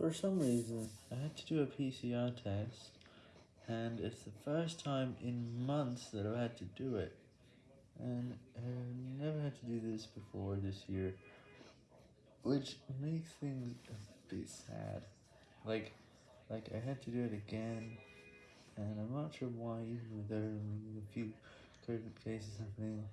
For some reason, I had to do a PCR test, and it's the first time in months that I've had to do it, and I never had to do this before this year, which makes things a bit sad, like, like I had to do it again, and I'm not sure why, even with there only a few COVID cases happening.